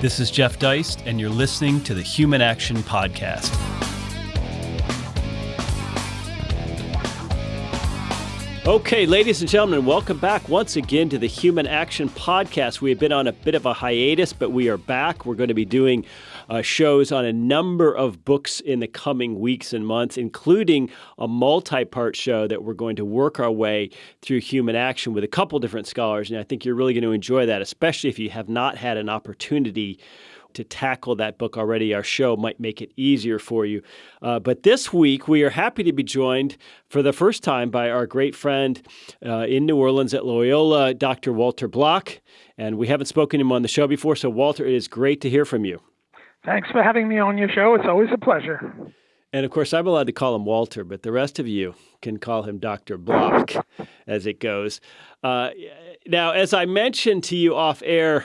This is Jeff Deist, and you're listening to the Human Action Podcast. Okay, ladies and gentlemen, welcome back once again to the Human Action Podcast. We have been on a bit of a hiatus, but we are back. We're going to be doing uh, shows on a number of books in the coming weeks and months, including a multi part show that we're going to work our way through human action with a couple different scholars. And I think you're really going to enjoy that, especially if you have not had an opportunity to tackle that book already, our show might make it easier for you. Uh, but this week, we are happy to be joined for the first time by our great friend uh, in New Orleans at Loyola, Dr. Walter Block. And we haven't spoken to him on the show before. So, Walter, it is great to hear from you. Thanks for having me on your show. It's always a pleasure. And of course, I'm allowed to call him Walter, but the rest of you can call him Dr. Block as it goes. Uh, now, as I mentioned to you off air,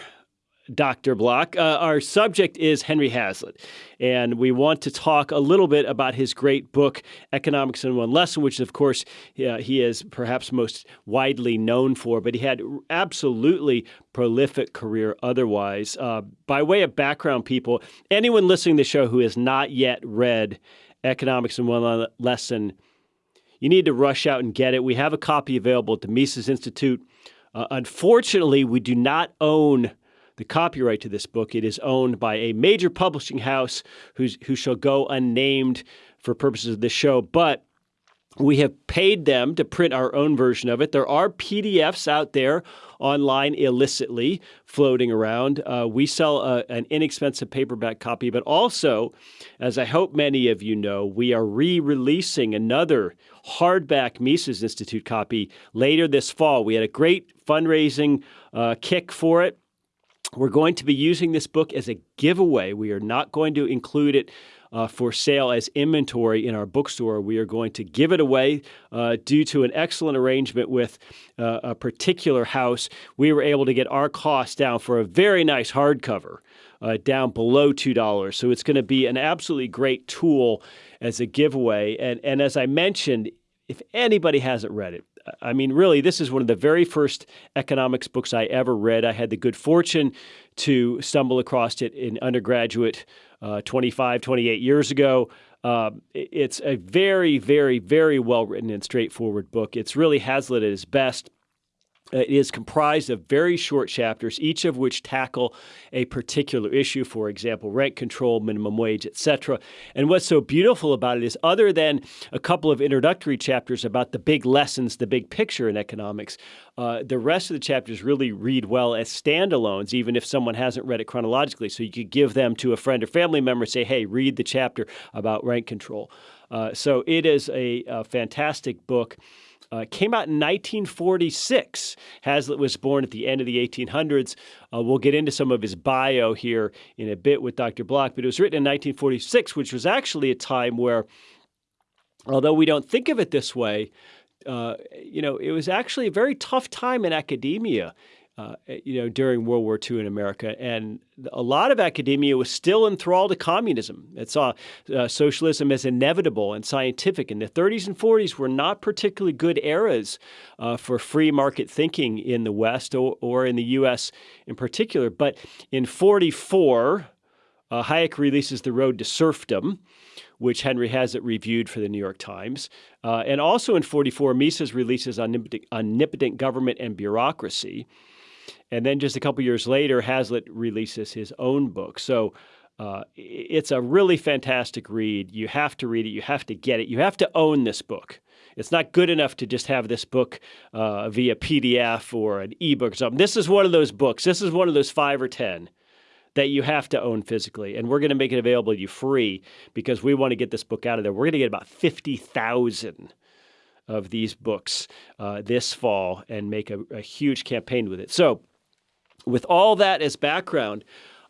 Dr. Block, uh, our subject is Henry Hazlitt. And we want to talk a little bit about his great book, Economics in One Lesson, which, of course, uh, he is perhaps most widely known for, but he had absolutely prolific career otherwise. Uh, by way of background, people, anyone listening to the show who has not yet read Economics in One Lesson, you need to rush out and get it. We have a copy available at the Mises Institute. Uh, unfortunately, we do not own the copyright to this book. It is owned by a major publishing house who's, who shall go unnamed for purposes of this show, but we have paid them to print our own version of it. There are PDFs out there online illicitly floating around. Uh, we sell a, an inexpensive paperback copy, but also, as I hope many of you know, we are re releasing another hardback Mises Institute copy later this fall. We had a great fundraising uh, kick for it. We're going to be using this book as a giveaway. We are not going to include it uh, for sale as inventory in our bookstore. We are going to give it away uh, due to an excellent arrangement with uh, a particular house. We were able to get our cost down for a very nice hardcover. Uh, down below $2. So it's going to be an absolutely great tool as a giveaway. And, and as I mentioned, if anybody hasn't read it, I mean, really, this is one of the very first economics books I ever read. I had the good fortune to stumble across it in undergraduate uh, 25, 28 years ago. Uh, it's a very, very, very well written and straightforward book. It's really Hazlitt at his best. Uh, it is comprised of very short chapters, each of which tackle a particular issue, for example, rent control, minimum wage, etc. And what's so beautiful about it is, other than a couple of introductory chapters about the big lessons, the big picture in economics, uh, the rest of the chapters really read well as standalones, even if someone hasn't read it chronologically. So you could give them to a friend or family member, and say, hey, read the chapter about rent control. Uh, so it is a, a fantastic book. Uh, came out in 1946. Hazlitt was born at the end of the 1800s. Uh, we'll get into some of his bio here in a bit with Dr. Block, but it was written in 1946, which was actually a time where, although we don't think of it this way, uh, you know, it was actually a very tough time in academia uh, you know, during World War II in America. And a lot of academia was still enthralled to communism. It saw uh, socialism as inevitable and scientific. And the 30s and 40s were not particularly good eras uh, for free market thinking in the West or, or, in the U.S. in particular. But in 44, uh, Hayek releases The Road to Serfdom which Henry Hazlitt reviewed for the New York Times. Uh, and also in 44, Mises releases Omnipotent, Omnipotent Government and Bureaucracy. And then just a couple years later, Hazlitt releases his own book. So uh, it's a really fantastic read. You have to read it. You have to get it. You have to own this book. It's not good enough to just have this book uh, via PDF or an ebook or something. This is one of those books. This is one of those five or 10 that you have to own physically. And we're going to make it available to you free because we want to get this book out of there. We're going to get about 50,000 of these books uh, this fall and make a, a huge campaign with it. So, with all that as background,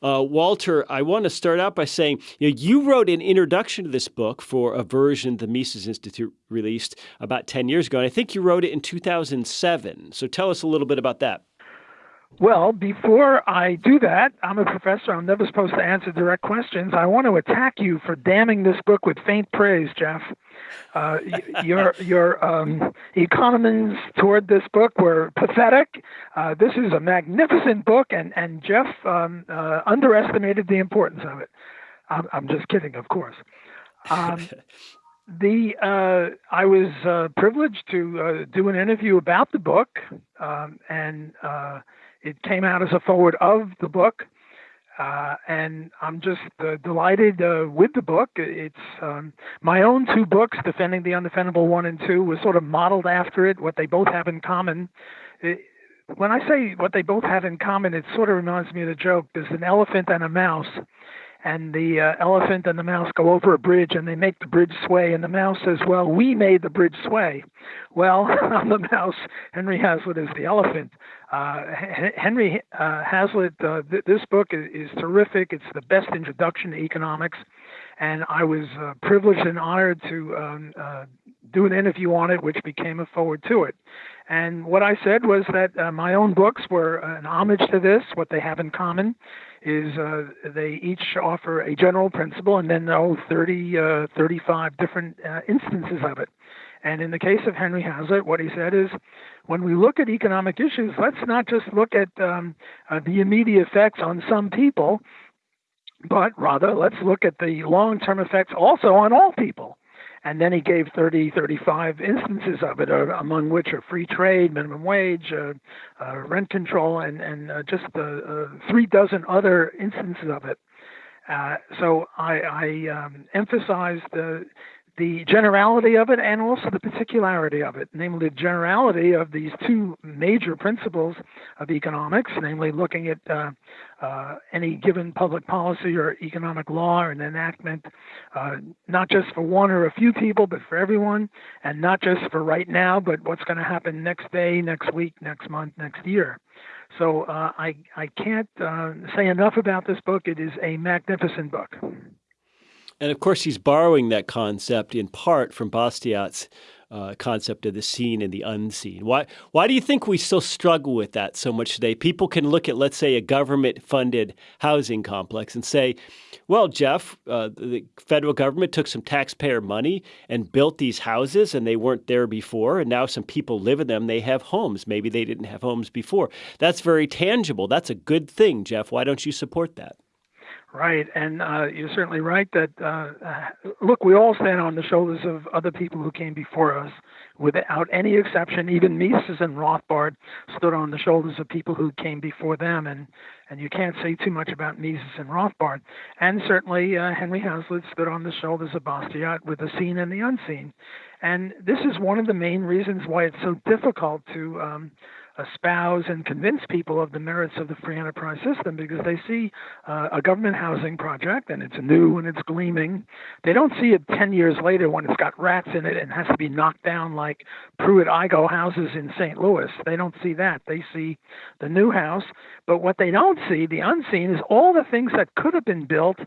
uh, Walter, I want to start out by saying you, know, you wrote an introduction to this book for a version the Mises Institute released about 10 years ago, and I think you wrote it in 2007. So tell us a little bit about that. Well, before I do that, I'm a professor. I'm never supposed to answer direct questions. I want to attack you for damning this book with faint praise, Jeff. Uh, your your um, economies toward this book were pathetic. Uh, this is a magnificent book, and and Jeff um, uh, underestimated the importance of it. I'm, I'm just kidding, of course. Um, the uh, I was uh, privileged to uh, do an interview about the book, um, and uh, it came out as a forward of the book. Uh, and I'm just uh, delighted with the book. It's um, my own two books, Defending the Undefendable 1 and 2, was sort of modeled after it, what they both have in common. It, when I say what they both have in common, it sort of reminds me of the joke there's an elephant and a mouse and the uh, elephant and the mouse go over a bridge and they make the bridge sway and the mouse says well we made the bridge sway. Well i'm the mouse. Henry hazlitt is the elephant. Uh, henry uh, hazlitt uh, th- this book is, is, terrific. It's the best introduction to economics. And i was uh, privileged and honored to um, uh, do an interview on it which became a forward to it and what i said was that my own books were an homage to this. What they have in common is uh, they each offer a general principle and then oh 30 uh, 35 different uh, instances of it. And in the case of henry hazlitt what he said is when we look at economic issues let's not just look at um, uh, the immediate effects on some people but rather let's look at the long-term effects also on all people and then he gave 30, 35 instances of it, uh, among which are free trade, minimum wage, uh, uh, rent control, and, and uh, just uh, three dozen other instances of it. Uh, so I, I um, emphasized the generality of it and also the particularity of it, namely the generality of these two major principles of economics, namely looking at uh, uh, any given public policy or economic law or an enactment, uh, not just for one or a few people, but for everyone, and not just for right now, but what's going to happen next day, next week, next month, next year. So uh, I, I can't uh, say enough about this book. It is a magnificent book. And of course, he's borrowing that concept in part from Bastiat's uh, concept of the seen and the unseen. Why, why do you think we still struggle with that so much today? People can look at, let's say, a government funded housing complex and say, well, Jeff, uh, the federal government took some taxpayer money and built these houses, and they weren't there before, and now some people live in them. They have homes. Maybe they didn't have homes before. That's very tangible. That's a good thing, Jeff. Why don't you support that? Right, and uh, you're certainly right that uh, look, we all stand on the shoulders of other people who came before us, without any exception. Even Mises and Rothbard stood on the shoulders of people who came before them, and and you can't say too much about Mises and Rothbard. And certainly uh, Henry Hazlitt stood on the shoulders of Bastiat with the seen and the unseen, and this is one of the main reasons why it's so difficult to um, espouse and convince people of the merits of the free enterprise system because they see uh, a government housing project and it's new and it's gleaming. They don't see it 10 years later when it's got rats in it and has to be knocked down like Pruitt-Igoe houses in St. Louis. They don't see that. They see the new house. But what they don't see, the unseen, is all the things that could have been built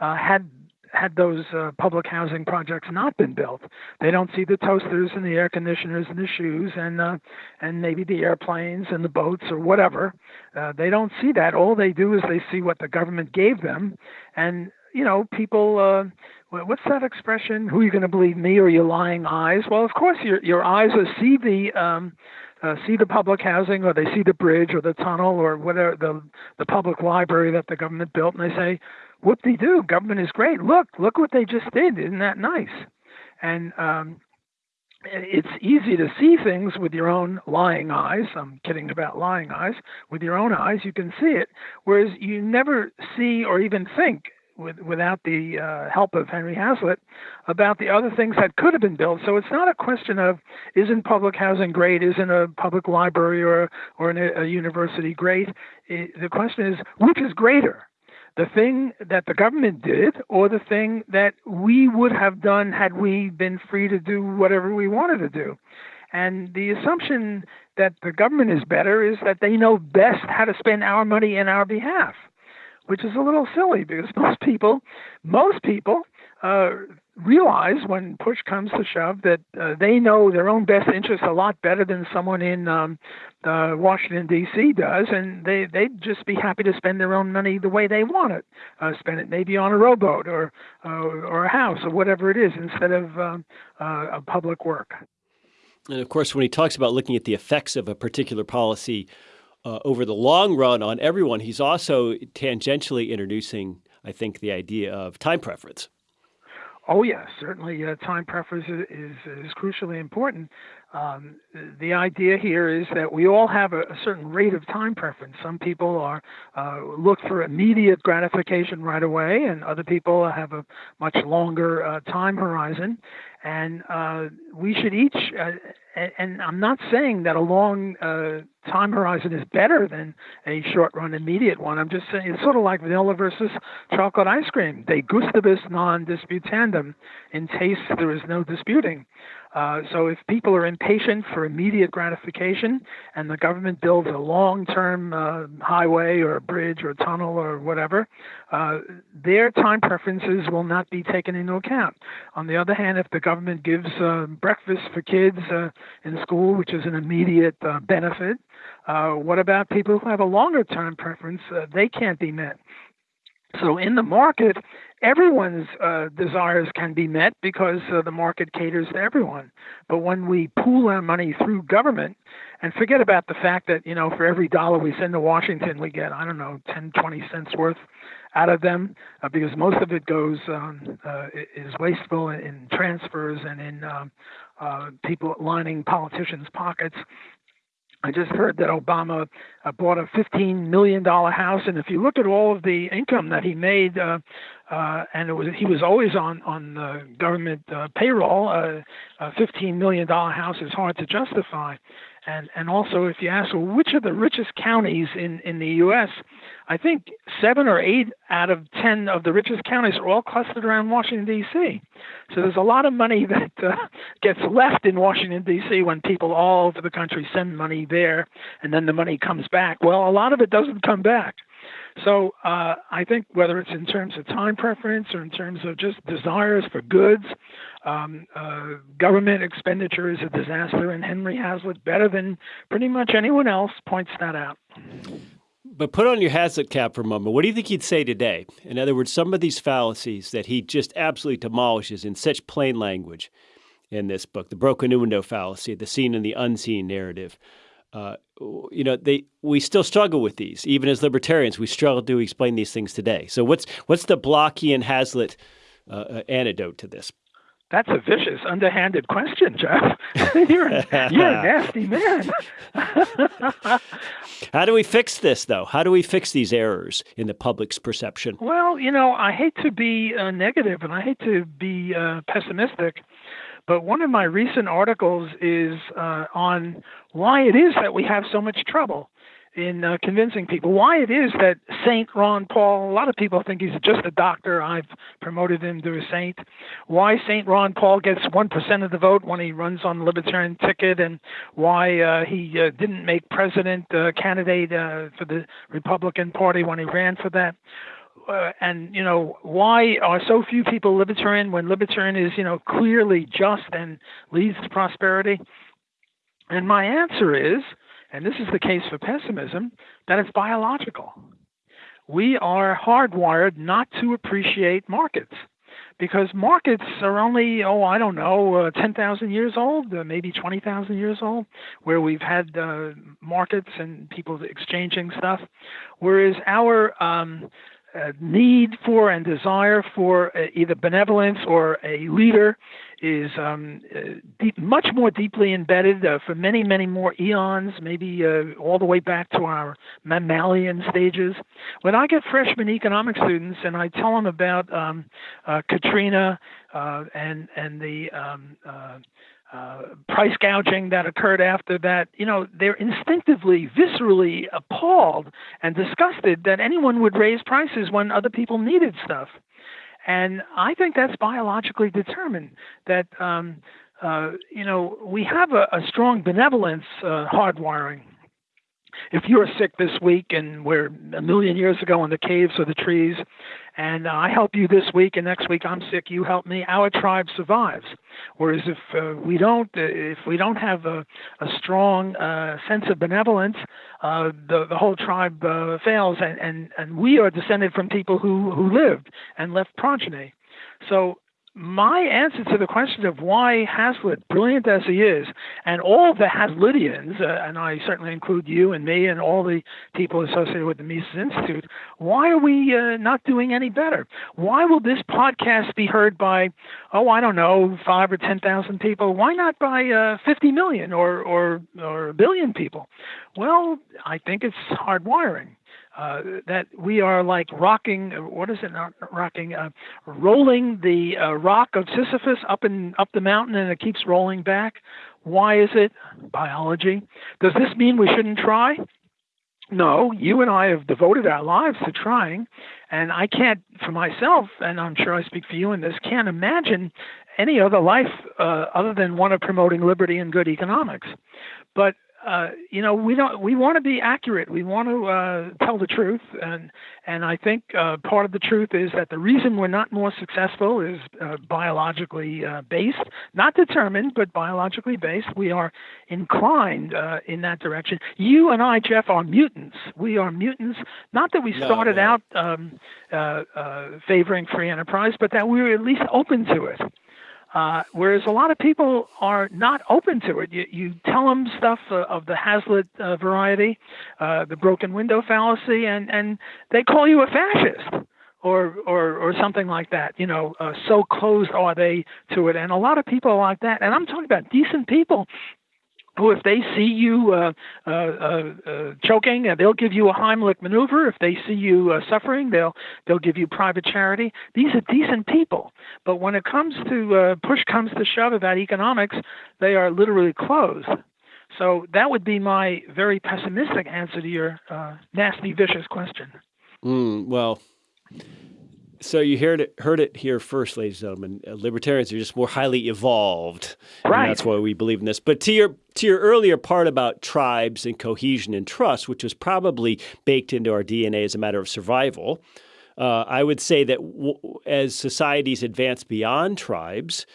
uh, had had those uh, public housing projects not been built. They don't see the toasters and the air conditioners and the shoes and uh, and maybe the airplanes and the boats or whatever. Uh, they don't see that. All they do is they see what the government gave them, and you know people. Uh, what's that expression? Who are you going to believe, me or your lying eyes? Well, of course, your your eyes will see the um, uh, see the public housing or they see the bridge or the tunnel or whatever the the public library that the government built and they say whoop de doo, government is great. Look, look what they just did. Isn't that nice? And um, it's easy to see things with your own lying eyes. I'm kidding about lying eyes. With your own eyes, you can see it, whereas you never see or even think with, without the uh, help of Henry Hazlitt about the other things that could have been built. So it's not a question of isn't public housing great, isn't a public library or or an, a university great. It, the question is which is greater, the thing that the government did or the thing that we would have done had we been free to do whatever we wanted to do. And the assumption that the government is better is that they know best how to spend our money in our behalf, which is a little silly because most people, most people, uh, realize when push comes to shove that uh, they know their own best interests a lot better than someone in um, Washington D.C. does, and they they'd just be happy to spend their own money the way they want it, uh, spend it maybe on a rowboat or uh, or a house or whatever it is instead of um, uh, a public work. And of course, when he talks about looking at the effects of a particular policy uh, over the long run on everyone, he's also tangentially introducing, I think, the idea of time preference. Oh yes, certainly. Uh, time preference is, is, is crucially important. Um, the idea here is that we all have a, a certain rate of time preference. Some people are uh, look for immediate gratification right away, and other people have a much longer uh, time horizon. And uh, we should each, uh, and I'm not saying that a long uh, time horizon is better than a short run immediate one. I'm just saying it's sort of like vanilla versus chocolate ice cream. De gustibus non disputandum. In taste, there is no disputing. Uh, so if people are impatient for immediate gratification and the government builds a long-term uh, highway or a bridge or a tunnel or whatever, uh, their time preferences will not be taken into account. On the other hand, if the government gives uh, breakfast for kids uh, in school, which is an immediate benefit, what about people who have a longer term preference? they can't be met. So in the market, everyone's uh, desires can be met because uh, the market caters to everyone. But when we pool our money through government, and forget about the fact that you know for every dollar we send to Washington, we get I don't know 10, 20 cents worth out of them uh, because most of it goes um, uh, is wasteful in transfers and in um, uh, people lining politicians' pockets. I just heard that Obama uh, bought a $15 million house, and if you look at all of the income that he made, uh, uh, and it was he was always on on the government uh, payroll, uh, a $15 million house is hard to justify. And and also, if you ask, well, which are the richest counties in in the U.S., I think seven or eight out of ten of the richest counties are all clustered around Washington D.C. So there's a lot of money that uh, gets left in Washington D.C. when people all over the country send money there, and then the money comes back. Well, a lot of it doesn't come back. So uh, I think whether it's in terms of time preference or in terms of just desires for goods, um, uh, government expenditure is a disaster, and Henry Hazlitt, better than pretty much anyone else, points that out. But put on your Hazlitt cap for a moment. What do you think he'd say today? In other words, some of these fallacies that he just absolutely demolishes in such plain language in this book the broken window fallacy, the seen and the unseen narrative. Uh, you know, they we still struggle with these, even as libertarians. We struggle to explain these things today. So, what's what's the Blockian Hazlitt uh, uh, antidote to this? That's a vicious, underhanded question, Jeff. you're, a, you're a nasty man. How do we fix this, though? How do we fix these errors in the public's perception? Well, you know, I hate to be uh, negative and I hate to be uh, pessimistic, but one of my recent articles is uh, on why it is that we have so much trouble in uh, convincing people why it is that Saint Ron Paul, a lot of people think he's just a doctor. I've promoted him to a saint. Why Saint Ron Paul gets 1% of the vote when he runs on the Libertarian ticket, and why uh, he uh, didn't make president uh, candidate uh, for the Republican Party when he ran for that uh, and you know why are so few people libertarian when libertarian is you know clearly just and leads to prosperity and my answer is and this is the case for pessimism that it's biological. We are hardwired not to appreciate markets because markets are only oh I don't know uh, 10,000 years old, uh, maybe 20,000 years old, where we've had uh, markets and people exchanging stuff, whereas our um, need for and desire for uh, either benevolence or a leader is um, uh, deep, much more deeply embedded uh, for many, many more eons, maybe uh, all the way back to our mammalian stages. When I get freshman economics students and I tell them about um, uh, Katrina uh, and and the um, uh, price gouging that occurred after that, you know, they're instinctively, viscerally appalled and disgusted that anyone would raise prices when other people needed stuff. And I think that's biologically determined that, um, uh, you know, we have a, a strong benevolence uh, hardwiring. If you're sick this week and we're a million years ago in the caves or the trees, and I help you this week and next week I'm sick, you help me, our tribe survives. Whereas if uh, we don't, uh, if we don't have a, a strong uh, sense of benevolence, uh, the the whole tribe uh, fails, and, and and we are descended from people who who lived and left progeny. So my answer to the question of why Hazlitt, brilliant as he is, and all the Hazlittians, uh, and I certainly include you and me and all the people associated with the Mises Institute, why are we uh, not doing any better? Why will this podcast be heard by, oh, I don't know, five or 10,000 people? Why not by uh, 50 million or, or, or a billion people? Well, I think it's hardwiring uh, that we are like rocking. What is it? Not rocking. Uh, rolling the uh, rock of Sisyphus up and up the mountain, and it keeps rolling back. Why is it? Biology. Does this mean we shouldn't try? No, you and I have devoted our lives to trying, and I can't, for myself, and I'm sure I speak for you in this, can't imagine any other life uh, other than one of promoting liberty and good economics. But uh, you know, we don't. We want to be accurate. We want to uh, tell the truth, and and I think uh, part of the truth is that the reason we're not more successful is uh, biologically uh, based, not determined, but biologically based. We are inclined uh, in that direction. You and I, Jeff, are mutants. We are mutants. Not that we started no, no. out um, favoring free enterprise, but that we were at least open to it. Uh, whereas a lot of people are not open to it. You, you tell them stuff uh, of the Hazlitt uh, variety, uh, the broken window fallacy, and, and they call you a fascist or, or, or something like that. You know, uh, so closed are they to it. And a lot of people are like that. And I'm talking about decent people who, if they see you uh, uh, uh, uh choking, uh, they'll give you a Heimlich maneuver. If they see you uh, suffering, they'll they'll give you private charity. These are decent people, but when it comes to push comes to shove about economics, they are literally closed. So that would be my very pessimistic answer to your nasty, vicious question. Mm, well, so you heard it, heard it here first, ladies and gentlemen. Uh, libertarians are just more highly evolved, right? And that's why we believe in this. But to your to your earlier part about tribes and cohesion and trust, which was probably baked into our DNA as a matter of survival, uh, I would say that w- as societies advance beyond tribes,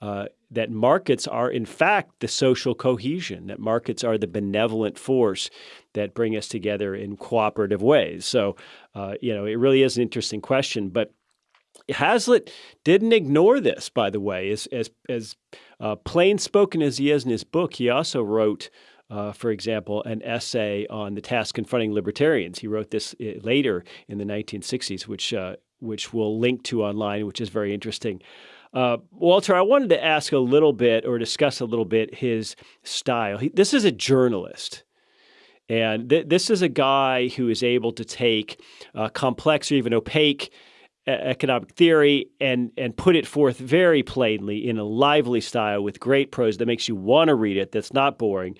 uh, that markets are in fact the social cohesion. That markets are the benevolent force that bring us together in cooperative ways. So, uh, you know, it really is an interesting question. But Hazlitt didn't ignore this, by the way, as as as uh, plain spoken as he is in his book. He also wrote. Uh, for example, an essay on the task confronting libertarians. He wrote this uh, later in the 1960s, which uh, which we'll link to online, which is very interesting. Uh, Walter, I wanted to ask a little bit or discuss a little bit his style. He, this is a journalist. And th- this is a guy who is able to take uh, complex or even opaque economic theory and and put it forth very plainly in a lively style with great prose that makes you want to read it. That's not boring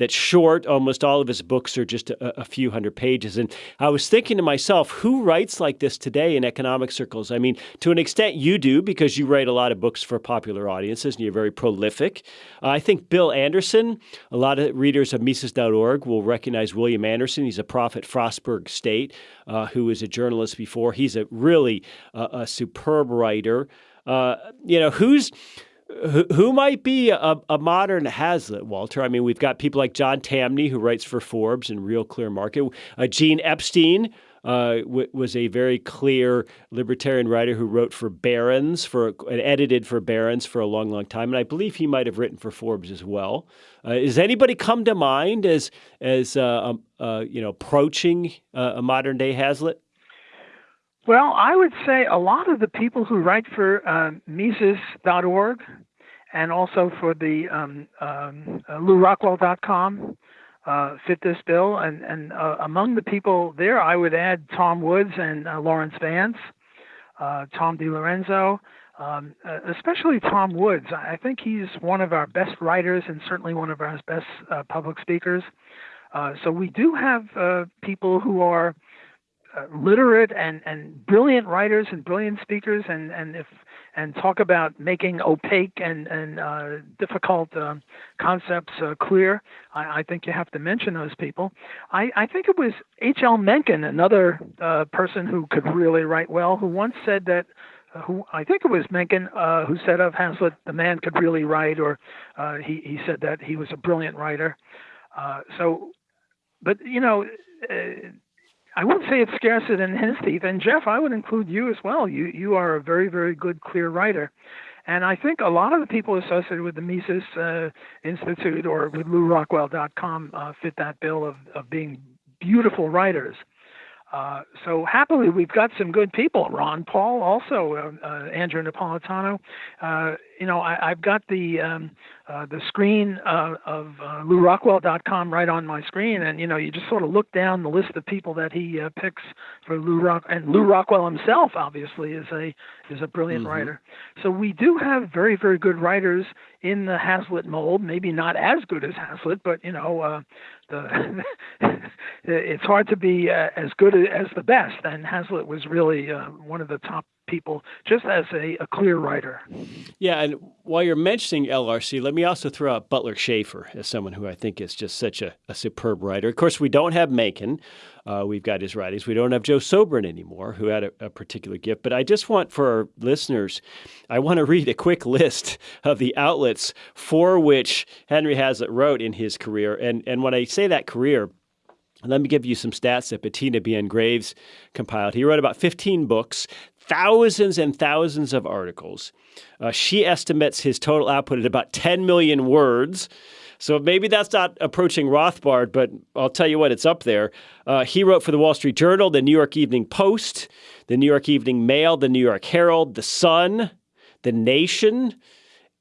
that's short. Almost all of his books are just a, a, few hundred pages. And I was thinking to myself, who writes like this today in economic circles? I mean, to an extent, you do because you write a lot of books for popular audiences and you're very prolific. Uh, I think Bill Anderson, a lot of readers of Mises.org will recognize William Anderson. He's a prof at Frostburg State uh, who was a journalist before. He's a really uh, a superb writer. Uh, you know, who's who, might be a, a, modern Hazlitt, Walter? I mean, we've got people like John Tamny, who writes for Forbes and Real Clear Market. Uh, Gene Epstein uh, was a very clear libertarian writer who wrote for Barron's for and edited for Barron's for a long, long time, and I believe he might have written for Forbes as well. Uh, does anybody come to mind as as uh, um, uh you know approaching uh, a modern day Hazlitt? Well, I would say a lot of the people who write for uh, Mises.org and also for the um, um, uh, LewRockwell.com uh, fit this bill. And, and uh, among the people there, I would add Tom Woods and uh, Laurence Vance, uh, Tom DiLorenzo, um, uh, especially Tom Woods. I think he's one of our best writers and certainly one of our best public speakers. So we do have people who are uh, literate and, and brilliant writers and brilliant speakers and, and if and talk about making opaque and and uh, difficult uh, concepts clear. I, I, think you have to mention those people. I, I think it was H. L. Mencken, another uh, person who could really write well, who once said that. Uh, who I think it was Mencken who said of Hazlitt, the man could really write, or he he said that he was a brilliant writer. so, but you know I wouldn't say it's scarcer than his teeth. And Jeff, I would include you as well. You you are a very very good clear writer, and I think a lot of the people associated with the Mises uh, Institute or with LewRockwell.com uh, fit that bill of of being beautiful writers. Uh, so happily, we've got some good people. Ron Paul, also uh, uh, Andrew Napolitano. Uh, you know, I, have got the um, uh, the screen uh, of uh, LewRockwell.com right on my screen, and you know, you just sort of look down the list of people that he picks for Lew Rock, and Lew Rockwell himself, obviously, is a is a brilliant mm-hmm. writer. So we do have very very good writers in the Hazlitt mold. Maybe not as good as Hazlitt, but you know, the it's hard to be uh, as good as the best. And Hazlitt was really uh, one of the top people, just as a, a, clear writer. Yeah, and while you're mentioning LRC, let me also throw out Butler Shaffer as someone who I think is just such a, a superb writer. Of course, we don't have Mencken. Uh, we've got his writings. We don't have Joe Sobran anymore, who had a, a, particular gift. But I just want for our listeners, I want to read a quick list of the outlets for which Henry Hazlitt wrote in his career. And and when I say that career, let me give you some stats that Bettina Bien Greaves compiled. He wrote about 15 books, thousands and thousands of articles. Uh, she estimates his total output at about 10 million words. So maybe that's not approaching Rothbard, but I'll tell you what, it's up there. Uh, he wrote for the Wall Street Journal, the New York Evening Post, the New York Evening Mail, the New York Herald, the Sun, the Nation,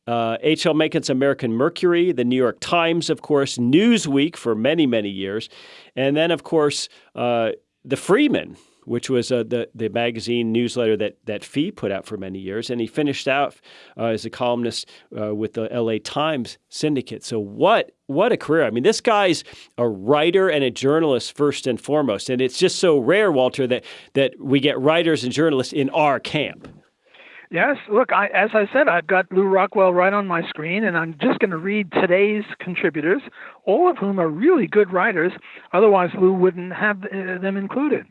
H.L. Uh, Mencken's American Mercury, the New York Times, of course, Newsweek for many, many years, and then, of course, uh, the Freeman, which was uh, the the magazine newsletter that that FEE put out for many years, and he finished out uh, as a columnist uh, with the L.A. Times syndicate. So what what a career! I mean, this guy's a writer and a journalist first and foremost, and it's just so rare, Walter, that that we get writers and journalists in our camp. Yes, look, I, as I said, I've got Lew Rockwell right on my screen, and I'm just going to read today's contributors, all of whom are really good writers. Otherwise, Lou wouldn't have uh, them included.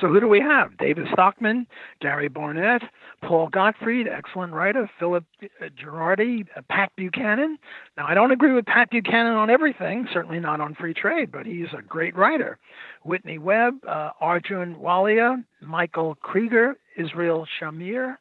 So who do we have? David Stockman, Gary Barnett, Paul Gottfried, excellent writer, Philip uh, Giraldi, uh, Pat Buchanan. Now I don't agree with Pat Buchanan on everything, certainly not on free trade, but he's a great writer. Whitney Webb, uh, Arjun Walia, Michael Krieger, Israel Shamir,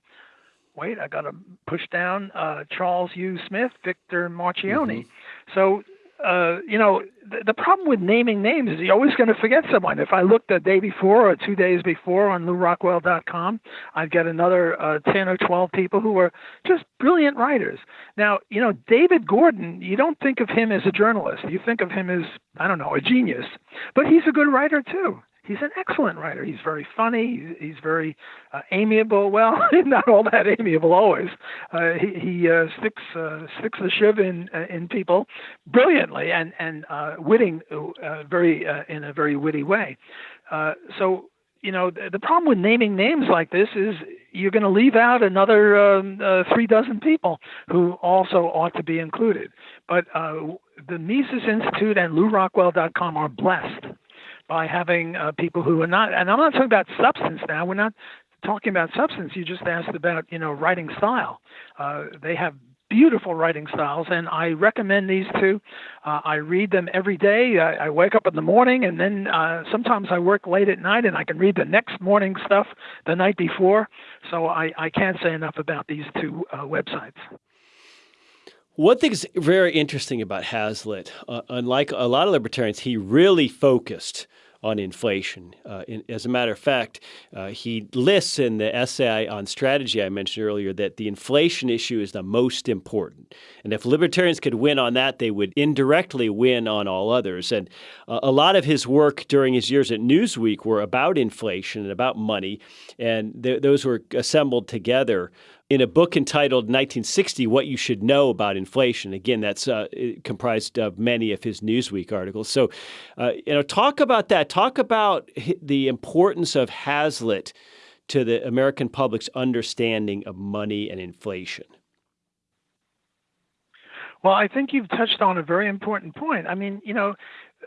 wait, I got to push down uh, Charles Hugh Smith, Victor Marchione. Mm-hmm. So, uh, you know, the, problem with naming names is you're always going to forget someone. If I looked the day before or two days before on LewRockwell.com, I'd get another uh, 10 or 12 people who are just brilliant writers. Now, you know, David Gordon, you don't think of him as a journalist. You think of him as, I don't know, a genius. But he's a good writer, too he's an excellent writer. He's very funny. He's, he's very uh, amiable. Well, not all that amiable always. Uh, he he uh, sticks uh, sticks the shiv in uh, in people brilliantly and and uh, witting very in a very witty way. So you know the, the problem with naming names like this is you're going to leave out another um, three dozen people who also ought to be included. But the Mises Institute and LewRockwell.com are blessed by having uh, people who are not, and I'm not talking about substance now. We're not talking about substance. You just asked about, you know, writing style. Uh, they have beautiful writing styles, and I recommend these two. Uh, I read them every day. I, I wake up in the morning, and then uh, sometimes I work late at night, and I can read the next morning stuff the night before. So I, I can't say enough about these two uh, websites. One thing is very interesting about Hazlitt, uh, unlike a lot of libertarians, he really focused on inflation. Uh, in, as a matter of fact, uh, he lists in the essay on strategy I mentioned earlier that the inflation issue is the most important. And if libertarians could win on that, they would indirectly win on all others. And uh, a lot of his work during his years at Newsweek were about inflation and about money. And th- those were assembled together in a book entitled 1960 What You Should Know About Inflation. Again, that's uh, comprised of many of his Newsweek articles. So, uh, you know, talk about that. Talk about the importance of Hazlitt to the American public's understanding of money and inflation. Well, I think you've touched on a very important point. I mean, you know,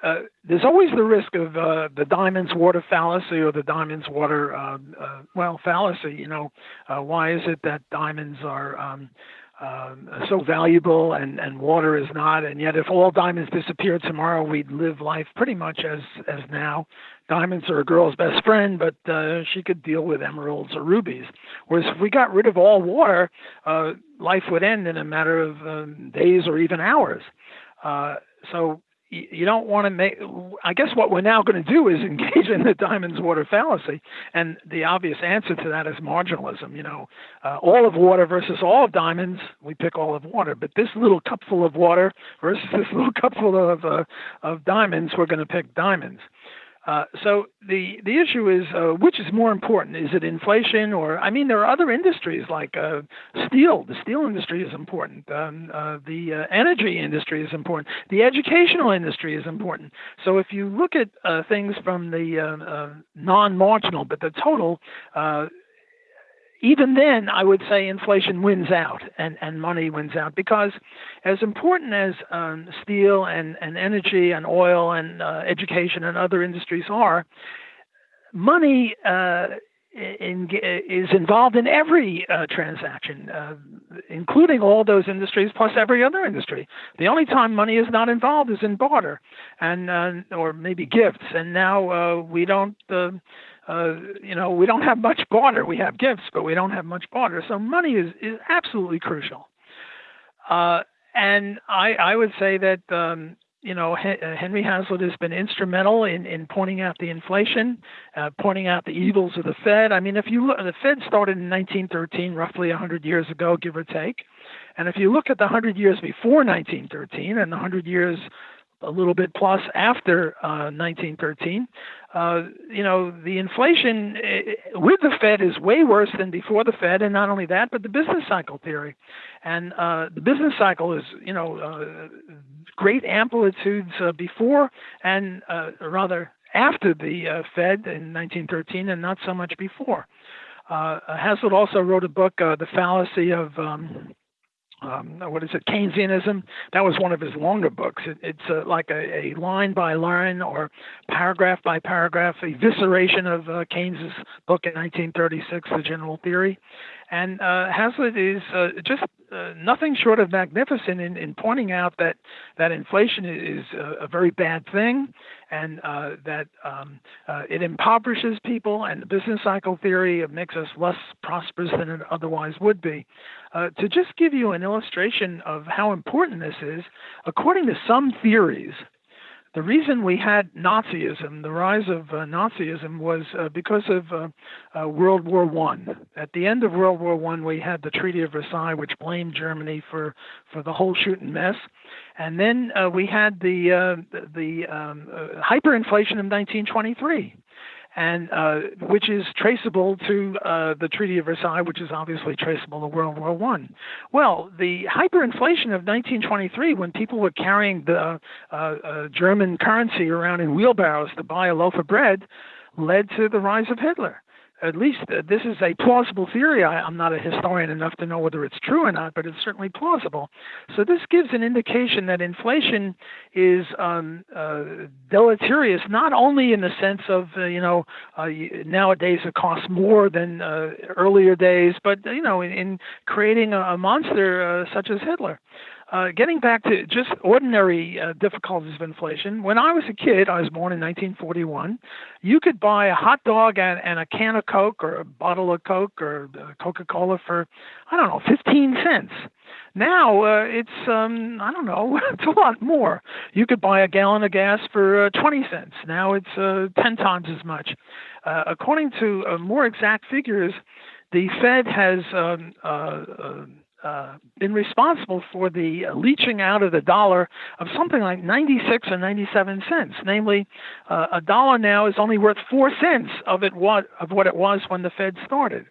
uh, there's always the risk of uh, the diamonds water fallacy or the diamonds water uh, uh well fallacy. You know, uh, why is it that diamonds are um, um, so valuable and, and water is not? And yet, if all diamonds disappeared tomorrow, we'd live life pretty much as as now. Diamonds are a girl's best friend, but uh, she could deal with emeralds or rubies. Whereas if we got rid of all water, life would end in a matter of um, days or even hours. so you don't want to make i guess what we're now going to do is engage in the diamonds water fallacy. And the obvious answer to that is marginalism you know. Uh, all of water versus all of diamonds we pick all of water. But this little cupful of water versus this little cupful of uh, of diamonds we're going to pick diamonds uh, so the the issue is uh, which is more important? Is it inflation or I mean there are other industries like uh, steel. The steel industry is important. Um, uh, the uh, energy industry is important. The educational industry is important. So if you look at things from the non-marginal but the total even then, I would say inflation wins out and, and money wins out because, as important as um, steel and, and energy and oil and uh, education and other industries are, money uh, in, is involved in every uh, transaction, uh, including all those industries plus every other industry. The only time money is not involved is in barter, and uh, or maybe gifts. And now uh, we don't uh, you know, we don't have much barter. We have gifts, but we don't have much barter. So money is, is absolutely crucial. Uh, and I, I would say that, um, you know, uh, Henry Hazlitt has been instrumental in, in pointing out the inflation, uh, pointing out the evils of the Fed. I mean, if you look, the Fed started in 1913, roughly 100 years ago, give or take. And if you look at the 100 years before 1913 and the 100 years a little bit plus after uh, 1913. Uh, you know, the inflation eh, with the Fed is way worse than before the Fed, and not only that, but the business cycle theory. And uh, the business cycle is, you know, uh, great amplitudes uh, before and uh, rather after the Fed in 1913, and not so much before. Hazlitt also wrote a book, The Fallacy of um, um, what is it, Keynesianism. That was one of his longer books. It, it's uh, like a, a, line by line or paragraph by paragraph evisceration of uh, Keynes's book in 1936, The General Theory. And uh, Hazlitt is uh, just uh, nothing short of magnificent in, in pointing out that that inflation is a, a very bad thing, and uh, that um, uh, it impoverishes people, and the business cycle theory makes us less prosperous than it otherwise would be. Uh, to just give you an illustration of how important this is, according to some theories, the reason we had Nazism, the rise of uh, Nazism, was uh, because of uh, uh World War One. At the end of World War One, we had the Treaty of Versailles, which blamed Germany for for the whole shooting mess, and then uh, we had the uh, the um, hyperinflation of 1923 and uh, which is traceable to uh, the Treaty of Versailles, which is obviously traceable to World War One. Well, the hyperinflation of 1923, when people were carrying the uh, uh, German currency around in wheelbarrows to buy a loaf of bread, led to the rise of Hitler at least uh, this is a plausible theory. I, am not a historian enough to know whether it's true or not, but it's certainly plausible. So this gives an indication that inflation is um, uh, deleterious, not only in the sense of uh, you know uh, nowadays it costs more than uh, earlier days, but you know in, in creating a, a monster uh, such as Hitler. Uh, getting back to just ordinary uh, difficulties of inflation, when I was a kid, I was born in 1941, you could buy a hot dog and, and a can of Coke or a bottle of Coke or Coca Cola for, I don't know, 15 cents. Now uh, it's, um, I don't know, it's a lot more. You could buy a gallon of gas for uh, 20 cents. Now it's uh, 10 times as much. Uh, according to uh, more exact figures, the Fed has um, uh, uh, uh, been responsible for the leaching out of the dollar of something like 96 or 97 cents. Namely, uh, a dollar now is only worth four cents of it what of what it was when the Fed started.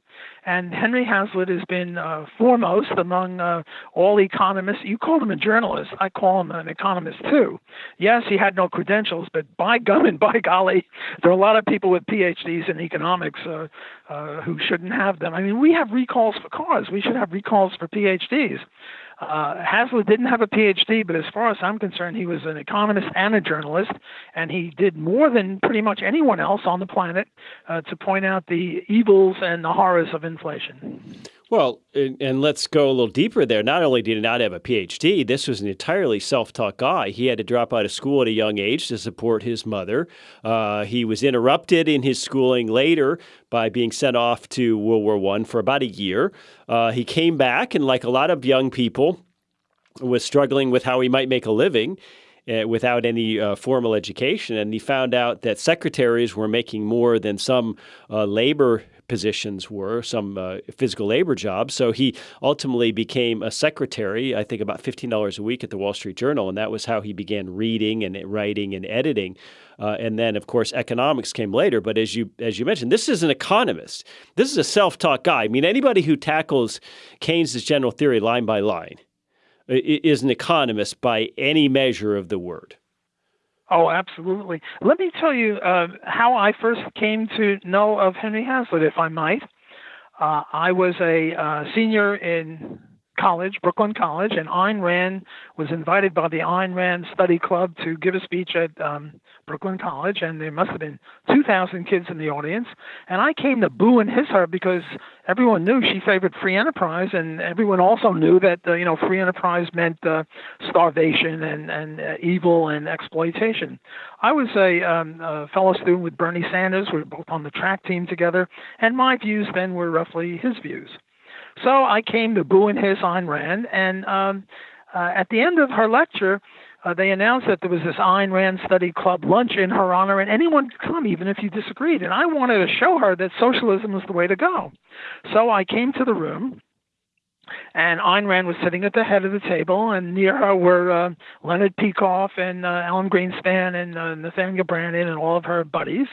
And Henry Hazlitt has been uh, foremost among uh, all economists. You call him a journalist. I call him an economist too. Yes, he had no credentials, but by gum and by golly, there are a lot of people with PhDs in economics uh, uh, who shouldn't have them. I mean, we have recalls for cars. We should have recalls for PhDs. Uh, Hazlitt didn't have a PhD, but as far as I'm concerned, he was an economist and a journalist, and he did more than pretty much anyone else on the planet uh, to point out the evils and the horrors of inflation. Well, and, let's go a little deeper there. Not only did he not have a PhD, this was an entirely self taught guy. He had to drop out of school at a young age to support his mother. Uh, he was interrupted in his schooling later by being sent off to World War One for about a year. Uh, he came back, and like a lot of young people, was struggling with how he might make a living. Uh, without any uh, formal education. And he found out that secretaries were making more than some uh, labor positions were, some uh, physical labor jobs. So he ultimately became a secretary, I think about $15 a week at the Wall Street Journal. And that was how he began reading and writing and editing. Uh, and then, of course, economics came later. But as you as you mentioned, this is an economist. This is a self-taught guy. I mean, anybody who tackles Keynes's general theory line by line is an economist by any measure of the word. Oh, absolutely. Let me tell you uh, how I first came to know of Henry Hazlitt, if I might. Uh, I was a uh, senior in college, Brooklyn College, and Ayn Rand was invited by the Ayn Rand Study Club to give a speech at um, Brooklyn College, and there must have been 2,000 kids in the audience. And I came to boo and hiss her because everyone knew she favored free enterprise, and everyone also knew that uh, you know free enterprise meant uh, starvation and and uh, evil and exploitation. I was a, um, a fellow student with Bernie Sanders. We were both on the track team together, and my views then were roughly his views. So I came to boo and hiss Ayn Rand, and um, uh, at the end of her lecture, uh, they announced that there was this Ayn Rand Study Club lunch in her honor, and anyone could come, even if you disagreed. And I wanted to show her that socialism was the way to go. So I came to the room, and Ayn Rand was sitting at the head of the table, and near her were uh, Leonard Peikoff and uh, Alan Greenspan and uh, Nathaniel Branden and all of her buddies.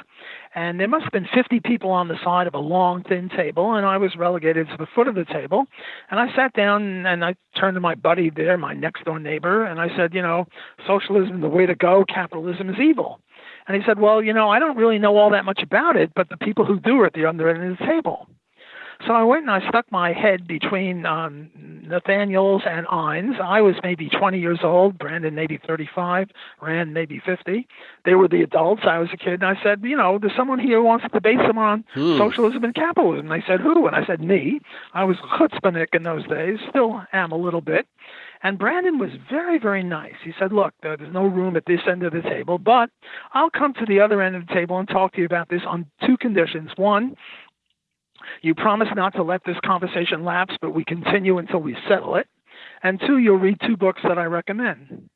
And there must have been 50 people on the side of a long, thin table, and I was relegated to the foot of the table. And I sat down and I turned to my buddy there, my next door neighbor, and I said, You know, socialism is the way to go, capitalism is evil. And he said, Well, you know, I don't really know all that much about it, but the people who do are at the other end of the table. So I went and I stuck my head between um, Nathaniel's and Ayn's. I was maybe 20 years old, Branden maybe 35, Rand maybe 50. They were the adults. I was a kid. And I said, you know, there's someone here who wants to debate some on hmm. socialism and capitalism. And they said, who? And I said, me. I was chutzpahnik in those days, still am a little bit. And Branden was very, very nice. He said, Look, there's no room at this end of the table, but I'll come to the other end of the table and talk to you about this on two conditions. One, you promise not to let this conversation lapse, but we continue until we settle it. And two, you'll read two books that I recommend.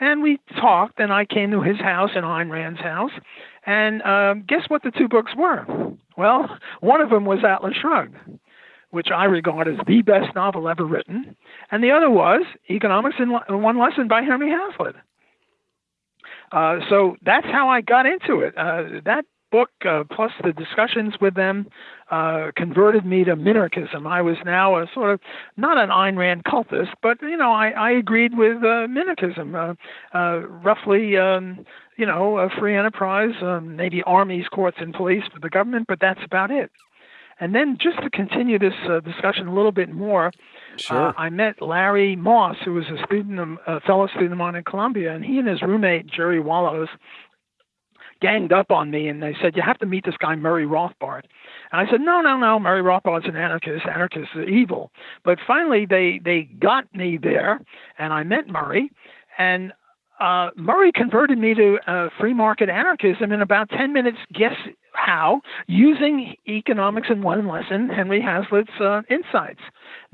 And we talked, and I came to his house and Ayn Rand's house. And um, guess what the two books were? Well, one of them was Atlas Shrugged, which I regard as the best novel ever written. And the other was Economics in One Lesson by Henry Hazlitt. Uh, so that's how I got into it. Uh, that book, uh, plus the discussions with them, uh, converted me to minarchism. I was now a sort of not an Ayn Rand cultist, but you know, I, I agreed with uh, minarchism, uh, uh, roughly. Um, you know, a free enterprise, um, maybe armies, courts, and police for the government, but that's about it. And then, just to continue this uh, discussion a little bit more, sure. uh, I met Larry Moss, who was a student, of, a fellow student of mine in Columbia, and he and his roommate Jerry Wallows ganged up on me and they said, You have to meet this guy, Murray Rothbard. And I said, No, no, no, Murray Rothbard's an anarchist. Anarchists are evil. But finally, they, they got me there and I met Murray. And uh, Murray converted me to uh, free market anarchism in about 10 minutes. Guess how? Using economics in one lesson, Henry Hazlitt's uh, insights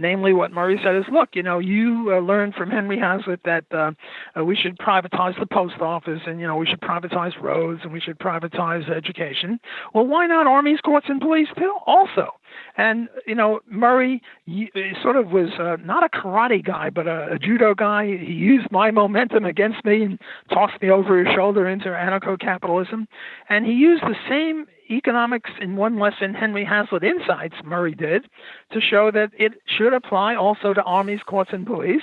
namely what Murray said is, look, you know, you uh, learned from Henry Hazlitt that uh, uh, we should privatize the post office and, you know, we should privatize roads and we should privatize education. Well, why not armies, courts, and police too? Also. And, you know, Murray sort of was uh, not a karate guy, but a, a judo guy. He used my momentum against me and tossed me over his shoulder into anarcho capitalism. And he used the same economics in one lesson Henry Hazlitt insights, Murray did, to show that it should apply also to armies, courts, and police.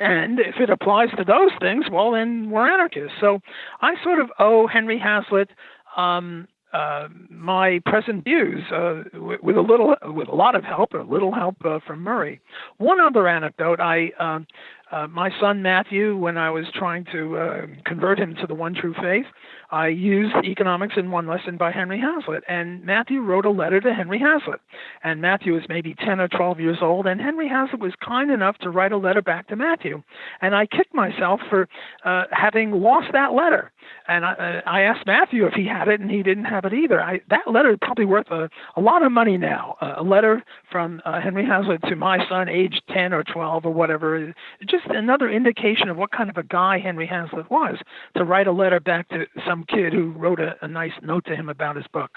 And if it applies to those things, well, then we're anarchists. So I sort of owe Henry Hazlitt um, uh, my present views uh, with, a little, with a lot of help, a little help uh, from Murray. One other anecdote: I um, uh, my son Matthew, when I was trying to uh, convert him to the one true faith, I used Economics in One Lesson by Henry Hazlitt. And Matthew wrote a letter to Henry Hazlitt. And Matthew was maybe 10 or 12 years old. And Henry Hazlitt was kind enough to write a letter back to Matthew. And I kicked myself for uh, having lost that letter. And I, I, asked Matthew if he had it, and he didn't have it either. I, that letter is probably worth a, a lot of money now. Uh, a letter from uh, Henry Hazlitt to my son, age 10 or 12 or whatever. Just another indication of what kind of a guy Henry Hazlitt was to write a letter back to some kid who wrote a, a nice note to him about his book.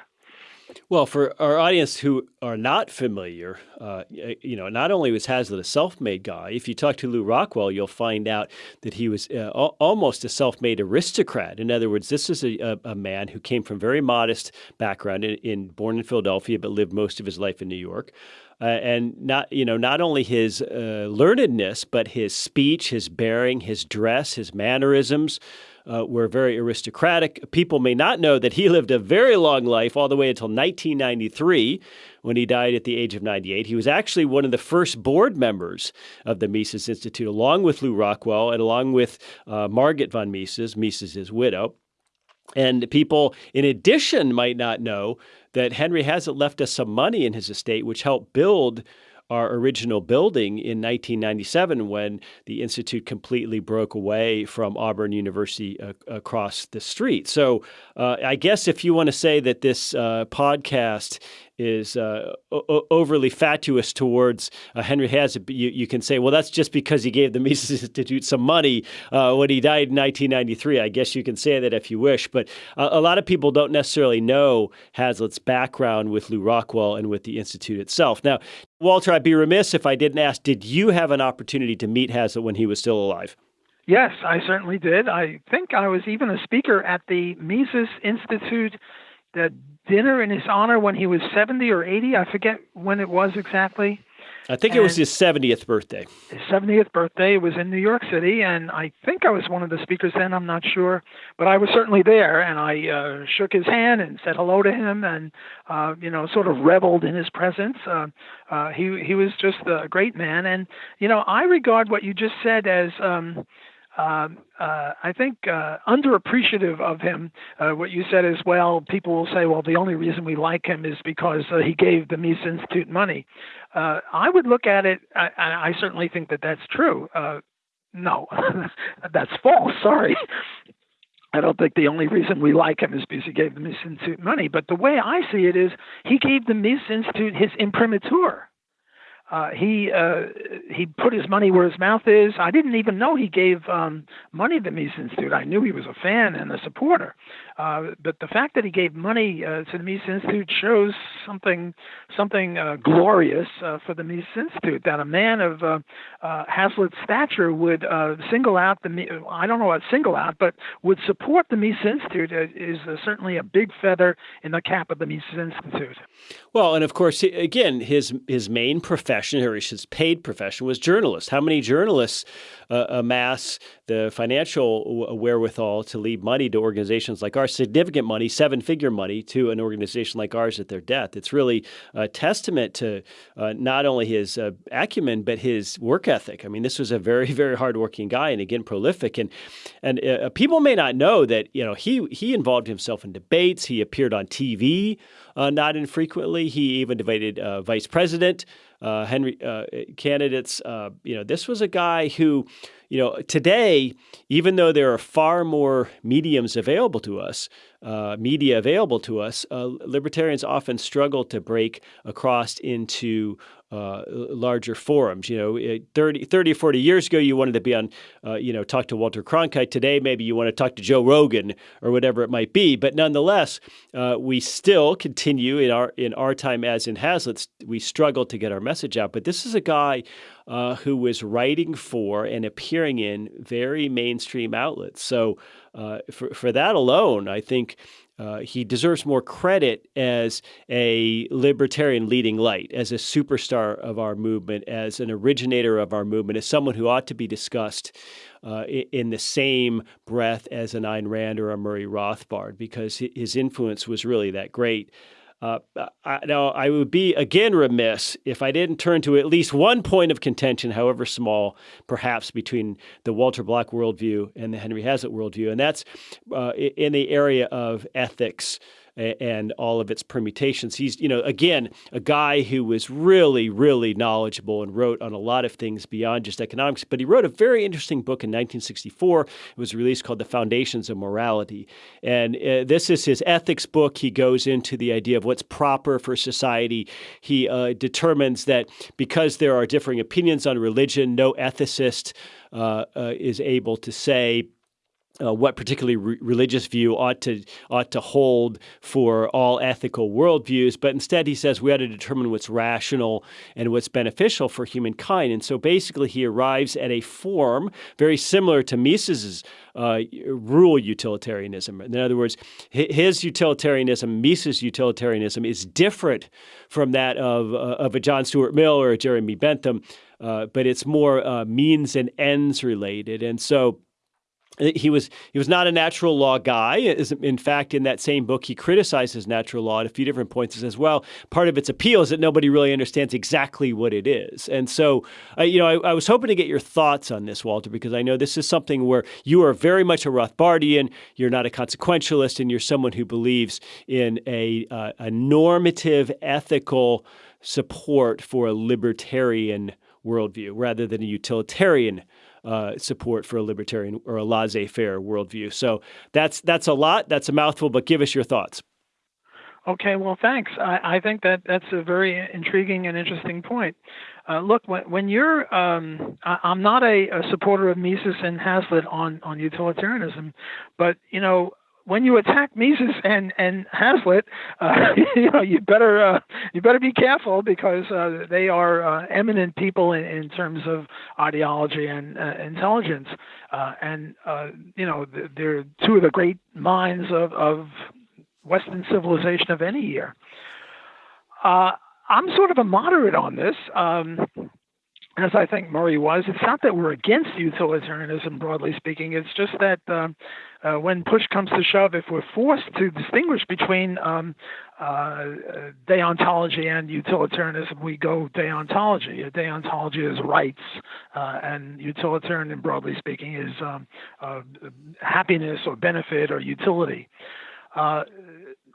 Well, for our audience who are not familiar, uh, you know, not only was Hazlitt a self-made guy. If you talk to Lew Rockwell, you'll find out that he was uh, almost a self-made aristocrat. In other words, this is a, a, man who came from very modest background, in, in, born in Philadelphia, but lived most of his life in New York. Uh, and not you know not only his uh, learnedness, but his speech, his bearing, his dress, his mannerisms uh, were very aristocratic. People may not know that he lived a very long life, all the way until 1993, when he died at the age of 98. He was actually one of the first board members of the Mises Institute, along with Lew Rockwell and along with uh, Margit von Mises, Mises' widow. And people, in addition, might not know that Henry Hazlitt left us some money in his estate, which helped build our original building in 1997 when the Institute completely broke away from Auburn University uh, across the street. So uh, I guess if you want to say that this uh, podcast is uh, overly fatuous towards uh, Henry Hazlitt, you, you can say, well, that's just because he gave the Mises Institute some money uh, when he died in 1993. I guess you can say that if you wish, but a lot of people don't necessarily know Hazlitt's background with Lew Rockwell and with the Institute itself. Now, Walter, I'd be remiss if I didn't ask, did you have an opportunity to meet Hazlitt when he was still alive? Yes, I certainly did. I think I was even a speaker at the Mises Institute the dinner in his honor when he was 70 or 80. I forget when it was exactly. I think and it was his 70th birthday. His 70th birthday was in New York City, and I think I was one of the speakers then. I'm not sure, but I was certainly there, and I uh, shook his hand and said hello to him, and uh, you know, sort of reveled in his presence. Uh, uh, he he was just a great man, and you know, I regard what you just said as. Um, um, uh, I think uh, underappreciative of him. Uh, what you said as well. People will say, "Well, the only reason we like him is because uh, he gave the Mises Institute money." Uh, I would look at it. I, I, certainly think that that's true. Uh, no, that's false. Sorry. I don't think the only reason we like him is because he gave the Mises Institute money. But the way I see it is, he gave the Mises Institute his imprimatur uh, he uh, he put his money where his mouth is. I didn't even know he gave um, money to the Mises Institute. I knew he was a fan and a supporter, uh, but the fact that he gave money uh, to the Mises Institute shows something something uh, glorious uh, for the Mises Institute. That a man of uh, Hazlitt's stature would single out the I don't know what single out, but would support the Mises Institute is certainly a big feather in the cap of the Mises Institute. Well, and of course, again, his his main profession, or his paid profession, was journalist. How many journalists amass the financial wherewithal to leave money to organizations like ours, significant money, seven figure money to an organization like ours at their death. It's really a testament to uh, not only his uh, acumen, but his work ethic. I mean, this was a very, very hardworking guy and again, prolific. And, and uh, people may not know that, you know, he, he involved himself in debates. He appeared on TV uh, not infrequently. He even debated uh, vice president uh, Henry uh, candidates. Uh, you know, this was a guy who, you know, today, even though there are far more mediums available to us, media available to us, libertarians often struggle to break across into uh, larger forums. You know, 30, 30 or 40 years ago, you wanted to be on, uh, you know, talk to Walter Cronkite. Today, maybe you want to talk to Joe Rogan or whatever it might be. But nonetheless, uh, we still continue in our in our time as in Hazlitt's, we struggle to get our message out. But this is a guy uh, who was writing for and appearing in very mainstream outlets. So uh, for, for that alone, I think uh, he deserves more credit as a libertarian leading light, as a superstar of our movement, as an originator of our movement, as someone who ought to be discussed uh, in the same breath as an Ayn Rand or a Murray Rothbard, because his influence was really that great. Uh, I, now, I would be again remiss if I didn't turn to at least one point of contention, however small, perhaps between the Walter Block worldview and the Henry Hazlitt worldview, and that's uh, in the area of ethics and all of its permutations. He's, you know, again, a guy who was really, really knowledgeable and wrote on a lot of things beyond just economics. But he wrote a very interesting book in 1964. It was released called The Foundations of Morality. And uh, this is his ethics book. He goes into the idea of what's proper for society. He uh, determines that because there are differing opinions on religion, no ethicist uh, uh is able to say, uh, what particularly re- religious view ought to ought to hold for all ethical worldviews, but instead he says we ought to determine what's rational and what's beneficial for humankind. And so basically, he arrives at a form very similar to Mises's uh, rule utilitarianism. In other words, his utilitarianism, Mises' utilitarianism, is different from that of uh, of a John Stuart Mill or a Jeremy Bentham, uh, but it's more uh, means and ends related. And so he was he was not a natural law guy. In fact, in that same book, he criticizes natural law at a few different points as well. Part of its appeal is that nobody really understands exactly what it is. And so, uh, you know, I, I, was hoping to get your thoughts on this, Walter, because I know this is something where you are very much a Rothbardian. You're not a consequentialist, and you're someone who believes in a uh, a normative, ethical support for a libertarian worldview rather than a utilitarian uh, support for a libertarian or a laissez-faire worldview. So that's that's a lot. That's a mouthful. But give us your thoughts. Okay, well, thanks. I, I think that that's a very intriguing and interesting point. Uh, look, when, when you're, um, I, am not a, a, supporter of Mises and Hazlitt on on utilitarianism, but you know, when you attack Mises and and Hazlitt, uh, you know you better uh, you better be careful because uh, they are uh, eminent people in, in terms of ideology and uh, intelligence, uh, and you know they're two of the great minds of, of Western civilization of any year. I'm sort of a moderate on this. Um, as I think Murray was, it's not that we're against utilitarianism, broadly speaking. It's just that uh, uh, when push comes to shove, if we're forced to distinguish between um, uh, deontology and utilitarianism, we go deontology. Deontology is rights, uh, and utilitarian, broadly speaking, is um, uh, happiness or benefit or utility.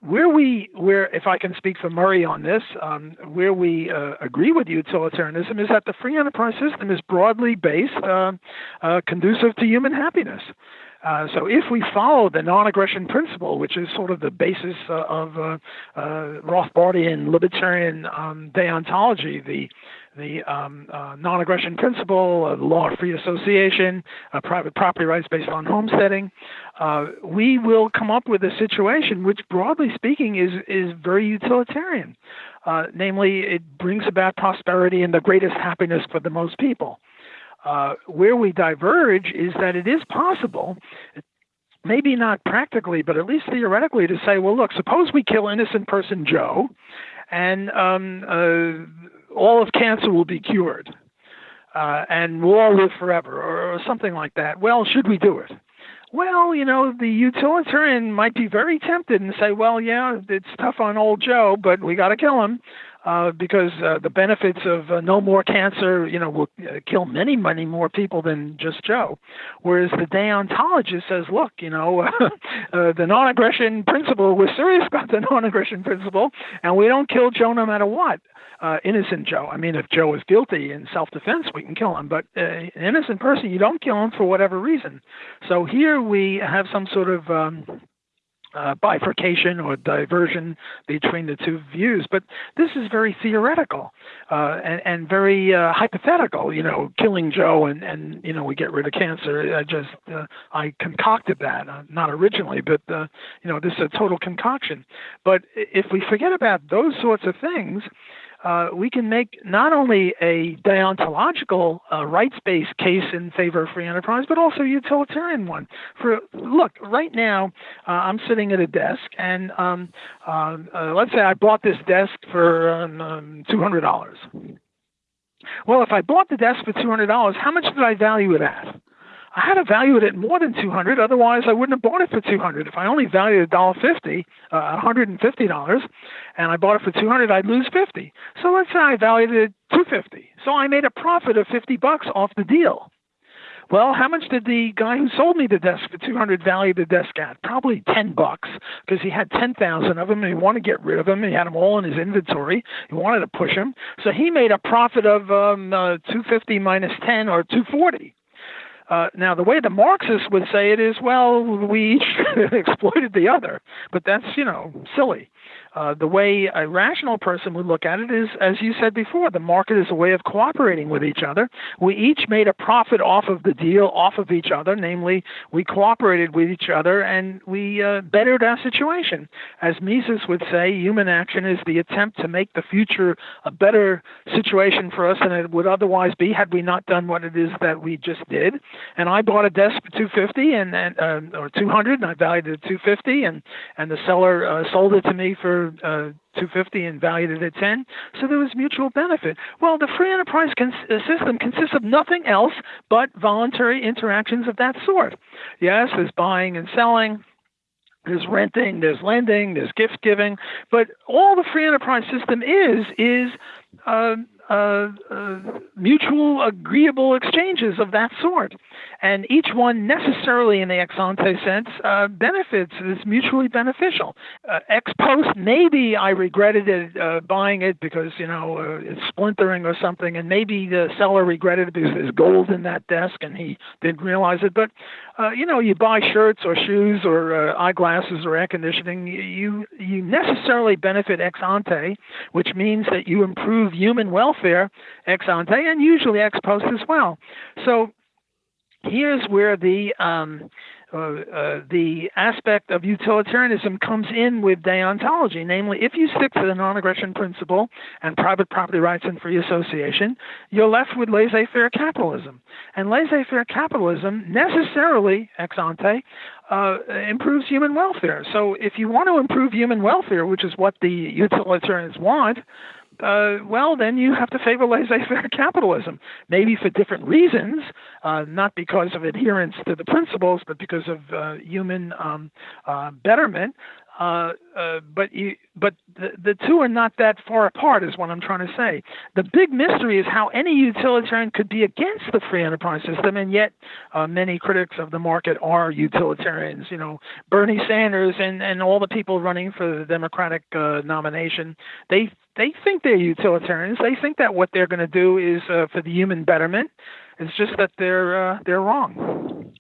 Uh, where we where if I can speak for Murray on this, um, where we uh, agree with utilitarianism is that the free enterprise system is broadly based, uh, uh, conducive to human happiness. Uh, so if we follow the non-aggression principle, which is sort of the basis uh, of uh, Rothbardian libertarian um, deontology, the the um, uh, non-aggression principle, uh, the law of free association, uh, private property rights based on homesteading, uh, we will come up with a situation which, broadly speaking, is is very utilitarian. Uh, namely, it brings about prosperity and the greatest happiness for the most people. Uh, where we diverge is that it is possible maybe not practically, but at least theoretically, to say, well, look, suppose we kill innocent person Joe, and um, uh, all of cancer will be cured uh, and we'll all live forever or, or something like that. Well, should we do it? Well, you know, the utilitarian might be very tempted and say, well, yeah, it's tough on old Joe, but we got to kill him uh, because uh, the benefits of uh, no more cancer, you know, will uh, kill many, many more people than just Joe. Whereas the deontologist says, look, you know, uh, the non-aggression principle, we're serious about the non-aggression principle, and we don't kill Joe no matter what uh, innocent Joe. I mean, if Joe is guilty in self-defense, we can kill him. But uh, an innocent person, you don't kill him for whatever reason. So here we have some sort of um, uh, bifurcation or diversion between the two views. But this is very theoretical uh, and, and, very uh, hypothetical. You know, killing Joe and, and you know we get rid of cancer. I just uh, I concocted that, uh, not originally, but uh, you know this is a total concoction. But if we forget about those sorts of things, uh, we can make not only a deontological uh, rights-based case in favor of free enterprise, but also a utilitarian one. For look, right now uh, I'm sitting at a desk, and um, uh, uh, let's say I bought this desk for um, um two hundred dollars. Well, if I bought the desk for two hundred dollars, how much did I value it at? I had to value it at more than 200. Otherwise, I wouldn't have bought it for 200. If I only valued it $1.50, uh, $150, and I bought it for 200, I'd lose 50. So let's say I valued it at 250. So I made a profit of 50 bucks off the deal. Well, how much did the guy who sold me the desk for 200 value the desk at? Probably 10 bucks because he had 10,000 of them and he wanted to get rid of them. He had them all in his inventory. He wanted to push them. So he made a profit of um, uh, 250 minus 10 or 240. Uh, now, the way the Marxists would say it is, well, we exploited the other, but that's, you know, silly. Uh, the way a rational person would look at it is, as you said before, the market is a way of cooperating with each other. We each made a profit off of the deal, off of each other, namely, we cooperated with each other and we uh, bettered our situation. As Mises would say, human action is the attempt to make the future a better situation for us than it would otherwise be had we not done what it is that we just did. And I bought a desk for 250 and, and uh, or 200, and I valued it at 250, and and the seller uh, sold it to me for uh, 250 and valued it at 10. So there was mutual benefit. Well, the free enterprise cons- uh, system consists of nothing else but voluntary interactions of that sort. Yes, there's buying and selling. There's renting, there's lending, there's gift giving, but all the free enterprise system is is uh, uh, uh, mutual agreeable exchanges of that sort. And each one necessarily in the ex ante sense uh, benefits, is mutually beneficial. Uh, ex post, maybe I regretted it, uh, buying it because, you know, uh, it's splintering or something, and maybe the seller regretted it because there's gold in that desk and he didn't realize it. But, you know, you buy shirts or shoes or eyeglasses or air conditioning, you, you necessarily benefit ex ante, which means that you improve human welfare ex ante and usually ex post as well. So here's where the um, uh, uh, the aspect of utilitarianism comes in with deontology. Namely, if you stick to the non aggression principle and private property rights and free association, you're left with laissez faire capitalism. And laissez faire capitalism necessarily, ex ante, uh, improves human welfare. So if you want to improve human welfare, which is what the utilitarians want, uh, well, then you have to favor laissez-faire capitalism, maybe for different reasons, uh, not because of adherence to the principles, but because of uh, human um, uh, betterment. Uh, uh, but you, but the, the two are not that far apart, is what I'm trying to say. The big mystery is how any utilitarian could be against the free enterprise system, and yet uh, many critics of the market are utilitarians. You know, Bernie Sanders and and all the people running for the Democratic uh, nomination, they they think they're utilitarians. They think that what they're going to do is for the human betterment. It's just that they're they're wrong.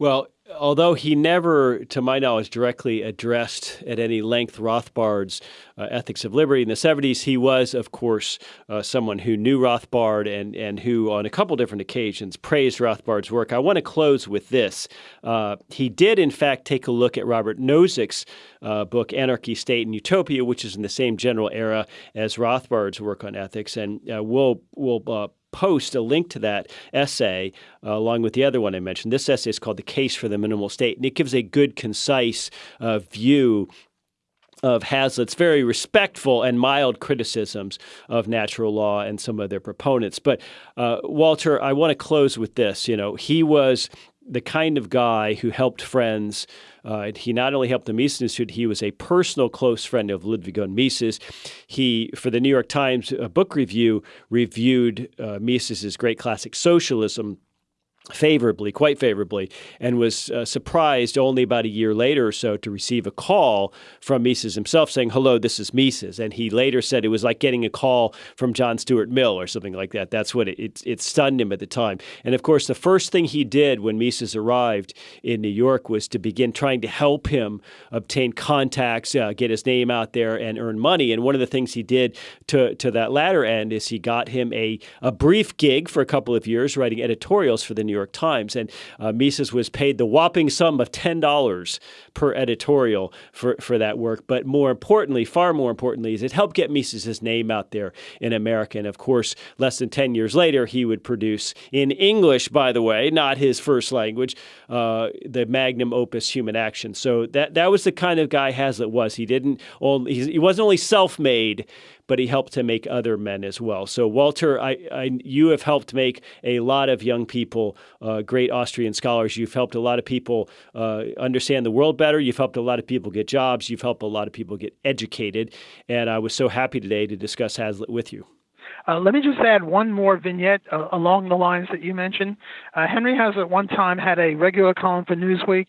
Well, although he never, to my knowledge, directly addressed at any length Rothbard's uh, ethics of liberty in the 70s, he was, of course, uh, someone who knew Rothbard and, and who, on a couple different occasions, praised Rothbard's work. I want to close with this. Uh, he did, in fact, take a look at Robert Nozick's uh, book, Anarchy, State, and Utopia, which is in the same general era as Rothbard's work on ethics. And uh, we'll, we'll uh, post a link to that essay uh, along with the other one I mentioned. This essay is called The Case for the Minimal State, and it gives a good, concise uh, view of Hazlitt's very respectful and mild criticisms of natural law and some of their proponents. But uh, Walter, I want to close with this. You know, he was the kind of guy who helped friends. Uh, he not only helped the Mises Institute, he was a personal close friend of Ludwig von Mises. He, for the New York Times uh, book review, reviewed uh, Mises's great classic Socialism favorably, quite favorably, and was uh, surprised only about a year later or so to receive a call from Mises himself saying, Hello, this is Mises. And he later said it was like getting a call from John Stuart Mill or something like that. That's what it, it, it stunned him at the time. And of course, the first thing he did when Mises arrived in New York was to begin trying to help him obtain contacts, uh, get his name out there, and earn money. And one of the things he did to, to that latter end is he got him a, a brief gig for a couple of years writing editorials for the New New York Times. And uh, Mises was paid the whopping sum of $10 per editorial for, for that work. But more importantly, far more importantly, is it helped get Mises' name out there in America. And of course, less than 10 years later, he would produce in English, by the way, not his first language, uh, the magnum opus Human Action. So that, that was the kind of guy Hazlitt was. He didn't only, he wasn't only self made, but he helped to make other men as well. So, Walter, I, I, you have helped make a lot of young people uh, great Austrian scholars. You've helped a lot of people uh, understand the world better. You've helped a lot of people get jobs. You've helped a lot of people get educated. And I was so happy today to discuss Hazlitt with you. Uh, let me just add one more vignette uh, along the lines that you mentioned. Uh, Henry Hazlitt one time had a regular column for Newsweek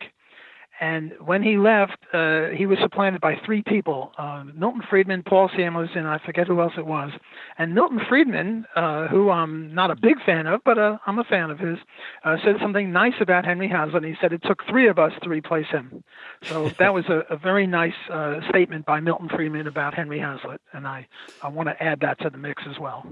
and when he left, uh, he was supplanted by three people uh, Milton Friedman, Paul Samuelson, and I forget who else it was. And Milton Friedman, uh, who I'm not a big fan of, but uh, I'm a fan of his, uh, said something nice about Henry Hazlitt. He said it took three of us to replace him. So that was a, a very nice uh, statement by Milton Friedman about Henry Hazlitt. And I, I want to add that to the mix as well.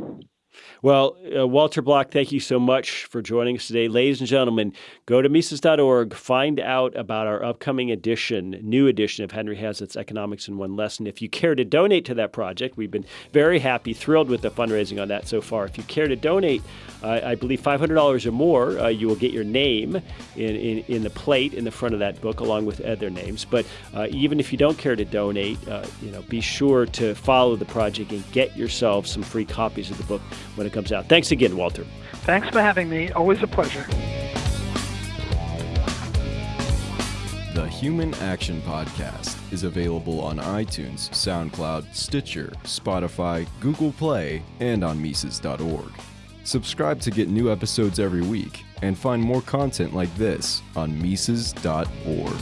Well, uh, Walter Block, thank you so much for joining us today. Ladies and gentlemen, go to Mises.org, find out about our upcoming edition, new edition of Henry Hazlitt's Economics in One Lesson. If you care to donate to that project, we've been very happy, thrilled with the fundraising on that so far. If you care to donate, I believe $500 or more, uh, you will get your name in, in, in, the plate in the front of that book, along with other names. But uh, even if you don't care to donate, uh, you know, be sure to follow the project and get yourself some free copies of the book when it comes out. Thanks again, Walter. Thanks for having me. Always a pleasure. The Human Action Podcast is available on iTunes, SoundCloud, Stitcher, Spotify, Google Play, and on Mises.org. Subscribe to get new episodes every week and find more content like this on Mises.org.